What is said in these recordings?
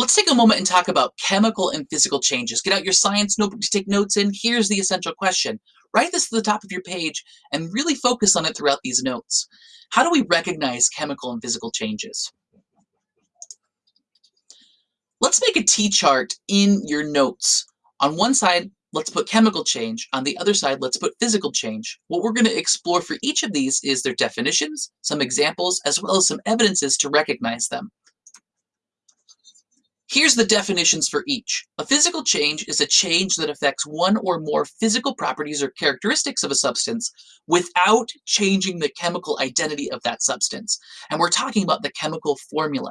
Let's take a moment and talk about chemical and physical changes. Get out your science notebook to take notes in. Here's the essential question. Write this to the top of your page and really focus on it throughout these notes. How do we recognize chemical and physical changes? Let's make a T-chart in your notes. On one side, let's put chemical change. On the other side, let's put physical change. What we're going to explore for each of these is their definitions, some examples, as well as some evidences to recognize them. Here's the definitions for each. A physical change is a change that affects one or more physical properties or characteristics of a substance without changing the chemical identity of that substance. And we're talking about the chemical formula.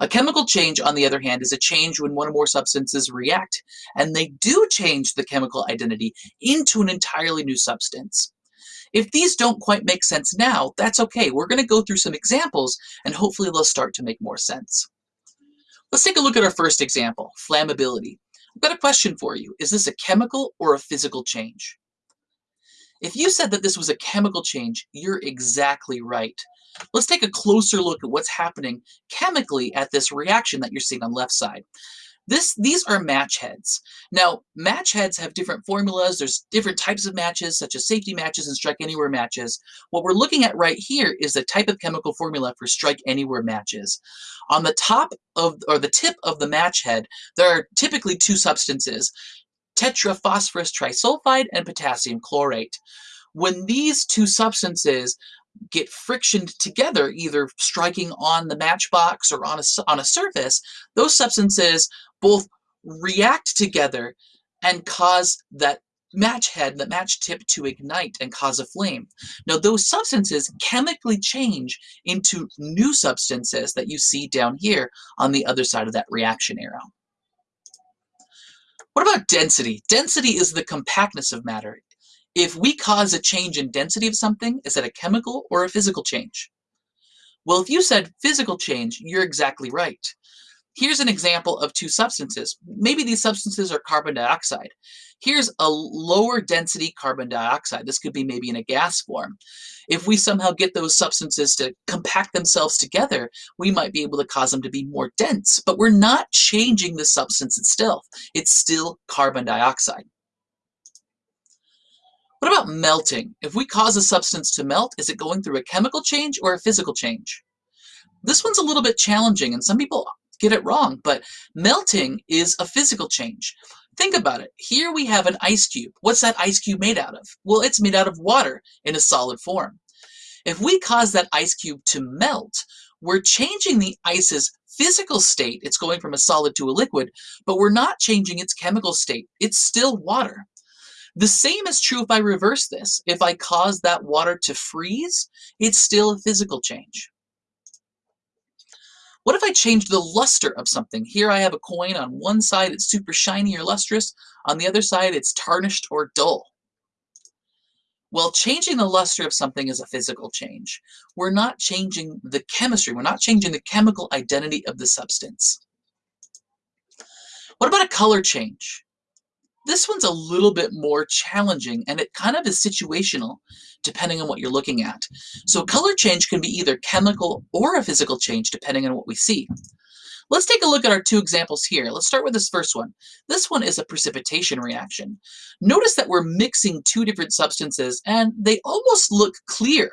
A chemical change, on the other hand, is a change when one or more substances react, and they do change the chemical identity into an entirely new substance. If these don't quite make sense now, that's okay. We're going to go through some examples, and hopefully they'll start to make more sense. Let's take a look at our first example, flammability. I've got a question for you. Is this a chemical or a physical change? If you said that this was a chemical change, you're exactly right. Let's take a closer look at what's happening chemically at this reaction that you're seeing on the left side. This, these are match heads. Now, match heads have different formulas. There's different types of matches, such as safety matches and strike anywhere matches. What we're looking at right here is the type of chemical formula for strike anywhere matches. On the top of, or the tip of the match head, there are typically two substances, tetraphosphorus trisulfide and potassium chlorate. When these two substances get frictioned together, either striking on the matchbox or on a, on a surface, those substances both react together and cause that match head, that match tip to ignite and cause a flame. Now those substances chemically change into new substances that you see down here on the other side of that reaction arrow. What about density? Density is the compactness of matter. If we cause a change in density of something, is that a chemical or a physical change? Well, if you said physical change, you're exactly right. Here's an example of two substances. Maybe these substances are carbon dioxide. Here's a lower density carbon dioxide. This could be maybe in a gas form. If we somehow get those substances to compact themselves together, we might be able to cause them to be more dense, but we're not changing the substance itself. It's still carbon dioxide. What about melting? If we cause a substance to melt, is it going through a chemical change or a physical change? This one's a little bit challenging, and some people get it wrong, but melting is a physical change. Think about it. Here we have an ice cube. What's that ice cube made out of? Well, it's made out of water in a solid form. If we cause that ice cube to melt, we're changing the ice's physical state. It's going from a solid to a liquid, but we're not changing its chemical state. It's still water. The same is true if I reverse this. If I cause that water to freeze, it's still a physical change. What if I change the luster of something? Here I have a coin. On one side, it's super shiny or lustrous. On the other side, it's tarnished or dull. Well, changing the luster of something is a physical change. We're not changing the chemistry. We're not changing the chemical identity of the substance. What about a color change? This one's a little bit more challenging and it kind of is situational depending on what you're looking at. So color change can be either chemical or a physical change depending on what we see. Let's take a look at our two examples here. Let's start with this first one. This one is a precipitation reaction. Notice that we're mixing two different substances and they almost look clear.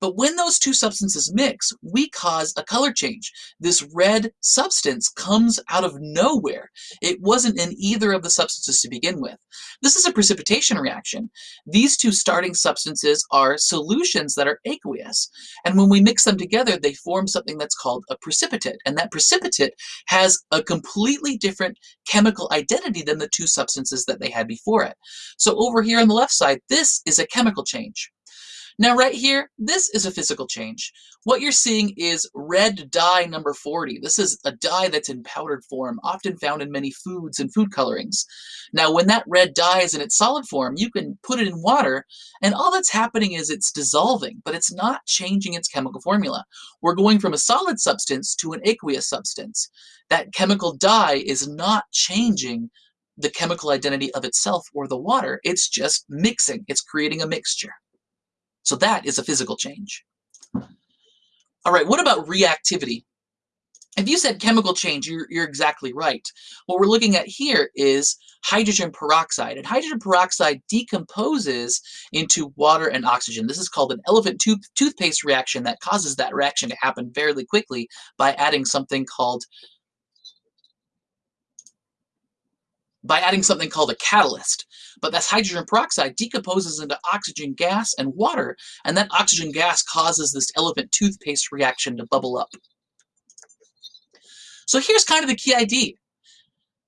But when those two substances mix, we cause a color change. This red substance comes out of nowhere. It wasn't in either of the substances to begin with. This is a precipitation reaction. These two starting substances are solutions that are aqueous. And when we mix them together, they form something that's called a precipitate. And that precipitate has a completely different chemical identity than the two substances that they had before it. So over here on the left side, this is a chemical change. Now right here, this is a physical change. What you're seeing is red dye number 40. This is a dye that's in powdered form, often found in many foods and food colorings. Now when that red dye is in its solid form, you can put it in water, and all that's happening is it's dissolving, but it's not changing its chemical formula. We're going from a solid substance to an aqueous substance. That chemical dye is not changing the chemical identity of itself or the water. It's just mixing. It's creating a mixture. So that is a physical change. All right, what about reactivity? if you said chemical change, you're, you're exactly right. What we're looking at here is hydrogen peroxide. And hydrogen peroxide decomposes into water and oxygen. This is called an elephant tooth toothpaste reaction that causes that reaction to happen fairly quickly by adding something called by adding something called a catalyst. But that's hydrogen peroxide decomposes into oxygen gas and water, and that oxygen gas causes this elephant toothpaste reaction to bubble up. So here's kind of the key idea.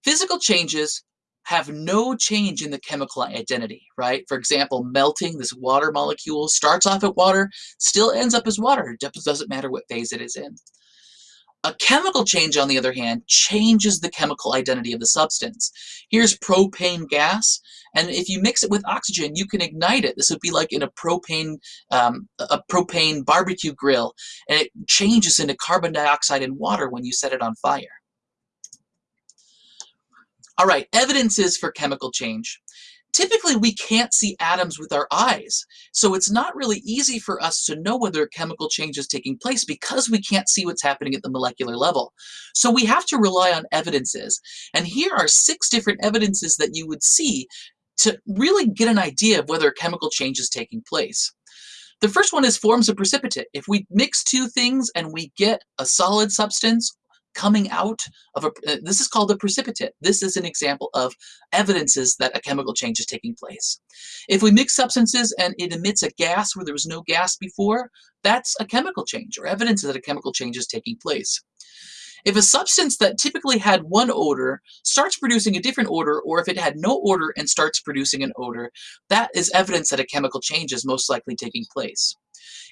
Physical changes have no change in the chemical identity, right? For example, melting this water molecule starts off at water, still ends up as water. It doesn't matter what phase it is in. A chemical change, on the other hand, changes the chemical identity of the substance. Here's propane gas, and if you mix it with oxygen, you can ignite it. This would be like in a propane, um, a propane barbecue grill, and it changes into carbon dioxide and water when you set it on fire. All right, evidences for chemical change. Typically, we can't see atoms with our eyes, so it's not really easy for us to know whether a chemical change is taking place because we can't see what's happening at the molecular level. So we have to rely on evidences, and here are six different evidences that you would see to really get an idea of whether a chemical change is taking place. The first one is forms of precipitate. If we mix two things and we get a solid substance coming out of a, uh, this is called a precipitate. This is an example of evidences that a chemical change is taking place. If we mix substances and it emits a gas where there was no gas before, that's a chemical change or evidence that a chemical change is taking place. If a substance that typically had one odor starts producing a different odor, or if it had no odor and starts producing an odor, that is evidence that a chemical change is most likely taking place.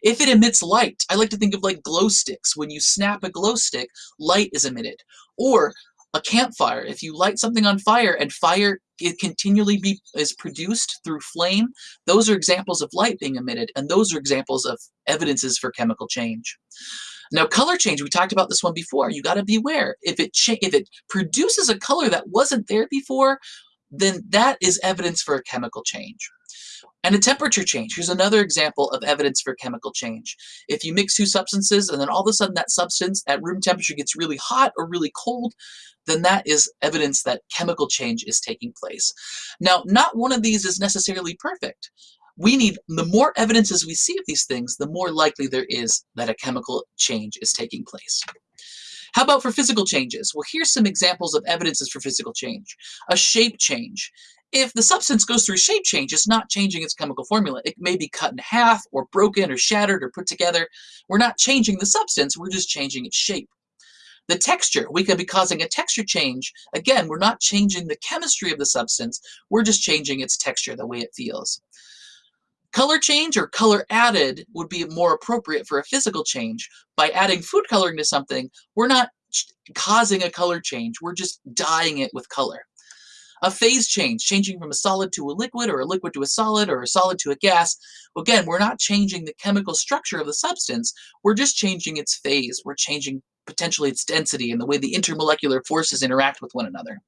If it emits light, I like to think of like glow sticks. When you snap a glow stick, light is emitted. Or a campfire. If you light something on fire and fire it continually be, is produced through flame, those are examples of light being emitted, and those are examples of evidences for chemical change. Now, color change, we talked about this one before. You got to beware. If it if it produces a color that wasn't there before, then that is evidence for a chemical change. And a temperature change. Here's another example of evidence for chemical change. If you mix two substances and then all of a sudden that substance at room temperature gets really hot or really cold, then that is evidence that chemical change is taking place. Now, not one of these is necessarily perfect. We need, the more evidences we see of these things, the more likely there is that a chemical change is taking place. How about for physical changes? Well, here's some examples of evidences for physical change. A shape change. If the substance goes through shape change, it's not changing its chemical formula. It may be cut in half or broken or shattered or put together. We're not changing the substance, we're just changing its shape. The texture, we could be causing a texture change. Again, we're not changing the chemistry of the substance, we're just changing its texture, the way it feels. Color change or color added would be more appropriate for a physical change. By adding food coloring to something, we're not causing a color change, we're just dyeing it with color. A phase change, changing from a solid to a liquid or a liquid to a solid or a solid to a gas. Again, we're not changing the chemical structure of the substance, we're just changing its phase. We're changing potentially its density and the way the intermolecular forces interact with one another.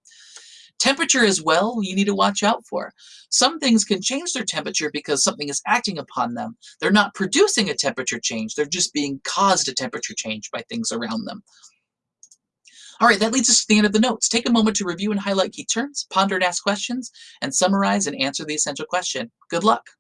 Temperature as well, you need to watch out for. Some things can change their temperature because something is acting upon them. They're not producing a temperature change, they're just being caused a temperature change by things around them. All right, that leads us to the end of the notes. Take a moment to review and highlight key terms, ponder and ask questions, and summarize and answer the essential question. Good luck.